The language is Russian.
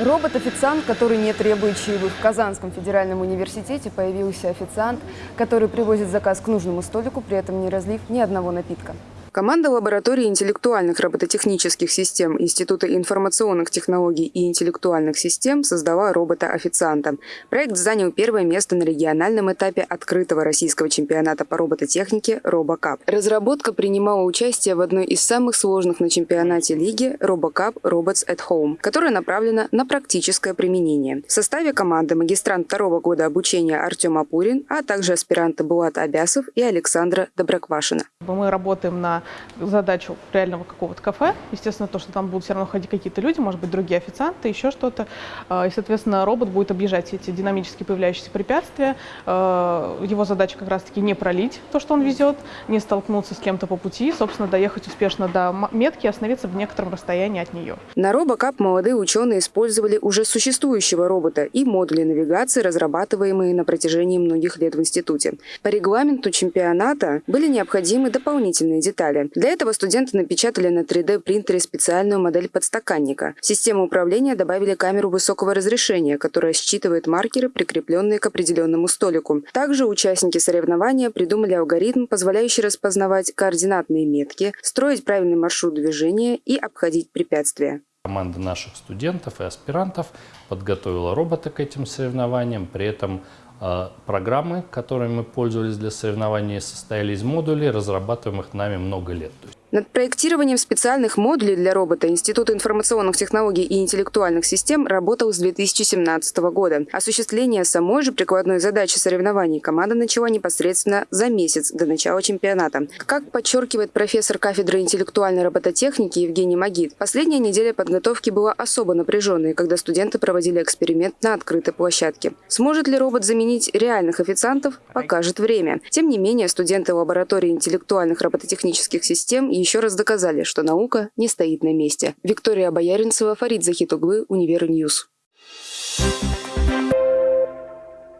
Робот-официант, который не требует чаевых. В Казанском федеральном университете появился официант, который привозит заказ к нужному столику, при этом не разлив ни одного напитка. Команда лаборатории интеллектуальных робототехнических систем Института информационных технологий и интеллектуальных систем создала робота-официанта. Проект занял первое место на региональном этапе открытого российского чемпионата по робототехнике «Робокап». Разработка принимала участие в одной из самых сложных на чемпионате лиги «Робокап Robots at Home», которая направлена на практическое применение. В составе команды магистрант второго года обучения Артем Апурин, а также аспиранты Булат Абясов и Александра Доброквашина. Мы работаем на задачу реального какого-то кафе. Естественно, то, что там будут все равно ходить какие-то люди, может быть, другие официанты, еще что-то. А, и, соответственно, робот будет объезжать эти динамически появляющиеся препятствия. А, его задача как раз-таки не пролить то, что он везет, не столкнуться с кем-то по пути, собственно, доехать успешно до метки и остановиться в некотором расстоянии от нее. На робокап молодые ученые использовали уже существующего робота и модули навигации, разрабатываемые на протяжении многих лет в институте. По регламенту чемпионата были необходимы дополнительные детали детали. Для этого студенты напечатали на 3D-принтере специальную модель подстаканника. В систему управления добавили камеру высокого разрешения, которая считывает маркеры, прикрепленные к определенному столику. Также участники соревнования придумали алгоритм, позволяющий распознавать координатные метки, строить правильный маршрут движения и обходить препятствия. Команда наших студентов и аспирантов подготовила робота к этим соревнованиям, при этом программы, которыми мы пользовались для соревнований, состояли из модулей, разрабатываемых нами много лет. Над проектированием специальных модулей для робота Институт информационных технологий и интеллектуальных систем работал с 2017 года. Осуществление самой же прикладной задачи соревнований команда начала непосредственно за месяц до начала чемпионата. Как подчеркивает профессор кафедры интеллектуальной робототехники Евгений Магид, последняя неделя подготовки была особо напряженной, когда студенты проводили эксперимент на открытой площадке. Сможет ли робот заменить реальных официантов, покажет время. Тем не менее, студенты лаборатории интеллектуальных робототехнических систем еще раз доказали, что наука не стоит на месте. Виктория Бояринцева, Фарид Захитуглы, Универньюз. Thank you